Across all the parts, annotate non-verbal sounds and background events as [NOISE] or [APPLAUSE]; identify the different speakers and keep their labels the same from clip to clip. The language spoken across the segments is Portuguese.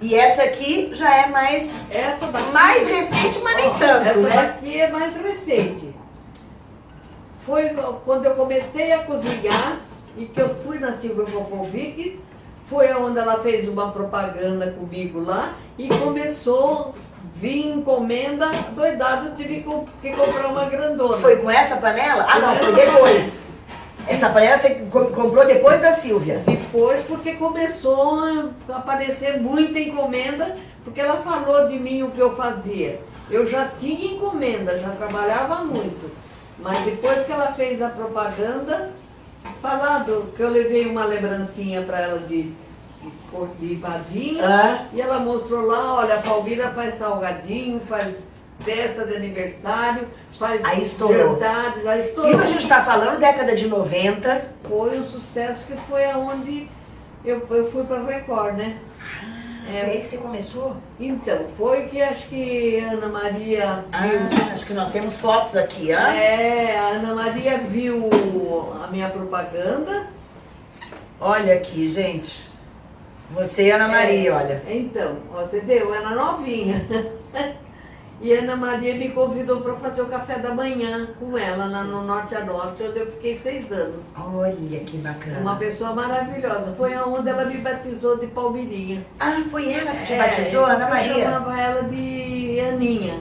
Speaker 1: E essa aqui já é mais,
Speaker 2: Essa daqui,
Speaker 1: mais recente, mas nem
Speaker 2: ó,
Speaker 1: tanto,
Speaker 2: essa
Speaker 1: né?
Speaker 2: daqui é mais recente. Foi quando eu comecei a cozinhar e que eu fui na Silvia Popovic, foi onde ela fez uma propaganda comigo lá e começou a vir encomenda doidado, tive que co- que comprar uma grandona.
Speaker 1: Foi com essa panela? Ah, não, Foi. depois. Essa panela você co- comprou depois da Silvia.
Speaker 2: Depois, porque começou a aparecer muita encomenda, porque ela falou de mim o que eu fazia. Eu já tinha encomenda, já trabalhava muito. Mas depois que ela fez a propaganda, falado que eu levei uma lembrancinha para ela de, de, de vadinha,
Speaker 1: Ah.
Speaker 2: e ela mostrou lá, olha, a Palmira faz salgadinho, faz festa de aniversário, faz
Speaker 1: Aí estourou.
Speaker 2: jantares, aí estourou.
Speaker 1: Isso a gente está falando década de 90.
Speaker 2: Foi um sucesso que foi aonde eu, eu fui para Record, né?
Speaker 1: É aí que você começou?
Speaker 2: Então, foi que acho que Ana Maria viu.
Speaker 1: Ah, acho que nós temos fotos aqui, ó.
Speaker 2: É, a Ana Maria viu a minha propaganda.
Speaker 1: Olha aqui, gente. Você e Ana Maria,
Speaker 2: É,
Speaker 1: olha.
Speaker 2: Então, você vê, eu era novinha. [LAUGHS] E Ana Maria me convidou para fazer o café da manhã com ela lá no Norte a Norte, onde eu fiquei seis anos.
Speaker 1: Olha que bacana.
Speaker 2: Uma pessoa maravilhosa. Foi aonde ela me batizou de Palmirinha.
Speaker 1: Ah, foi ela que te
Speaker 2: É,
Speaker 1: batizou, Ana
Speaker 2: Eu
Speaker 1: Maria?
Speaker 2: chamava ela de Aninha.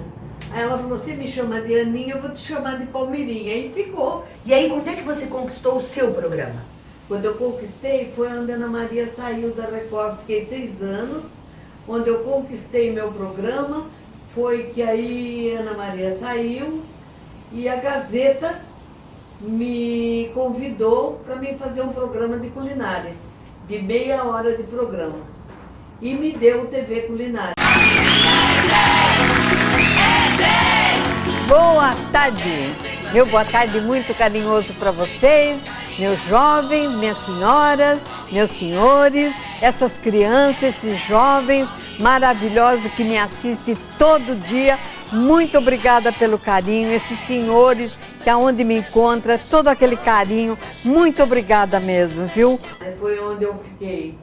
Speaker 2: Aí ela falou, você me chama de Aninha, eu vou te chamar de Palmirinha. E ficou.
Speaker 1: E aí, quando é que você conquistou o seu programa?
Speaker 2: Quando eu conquistei, foi onde a Ana Maria saiu da Record. Fiquei seis anos. Onde eu conquistei meu programa, foi que aí Ana Maria saiu e a Gazeta me convidou para mim fazer um programa de culinária, de meia hora de programa. E me deu o TV Culinária.
Speaker 3: Boa tarde. Meu boa tarde muito carinhoso para vocês, meus jovens, minhas senhoras, meus senhores, essas crianças, esses jovens maravilhosos que me assistem todo dia. Muito obrigada pelo carinho, esses senhores que aonde me encontra, todo aquele carinho. Muito obrigada mesmo, viu?
Speaker 2: Foi onde eu fiquei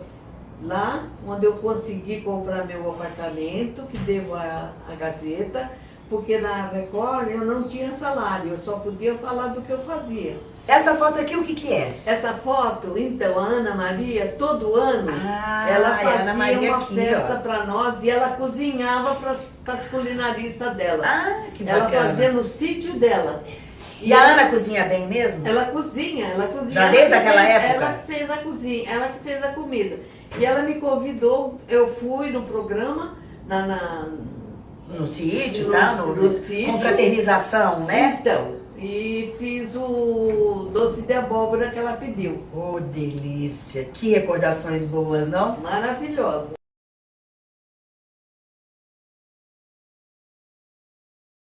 Speaker 2: lá, onde eu consegui comprar meu apartamento, que devo à Gazeta, porque na Record eu não tinha salário, eu só podia falar do que eu fazia.
Speaker 1: Essa foto aqui, o que que é?
Speaker 2: Essa foto, então, a Ana Maria, todo ano,
Speaker 1: Ah,
Speaker 2: ela
Speaker 1: é
Speaker 2: fazia uma
Speaker 1: aqui,
Speaker 2: festa para nós e ela cozinhava para as culinaristas dela.
Speaker 1: Ah, que
Speaker 2: ela
Speaker 1: bacana.
Speaker 2: fazia no sítio dela.
Speaker 1: E a Ana cozinha bem mesmo?
Speaker 2: Ela cozinha, ela cozinha.
Speaker 1: Já
Speaker 2: ela
Speaker 1: desde
Speaker 2: que
Speaker 1: aquela
Speaker 2: fez-
Speaker 1: época?
Speaker 2: Ela que fez a cozinha, ela que fez a comida. E ela me convidou, eu fui no programa, na, na-
Speaker 1: No sítio,
Speaker 2: No-
Speaker 1: tá? No,
Speaker 2: no sítio.
Speaker 1: Confraternização, né?
Speaker 2: Então, e fiz o doce de abóbora que ela pediu.
Speaker 1: Oh, delícia. Que recordações boas, não?
Speaker 2: Maravilhosa.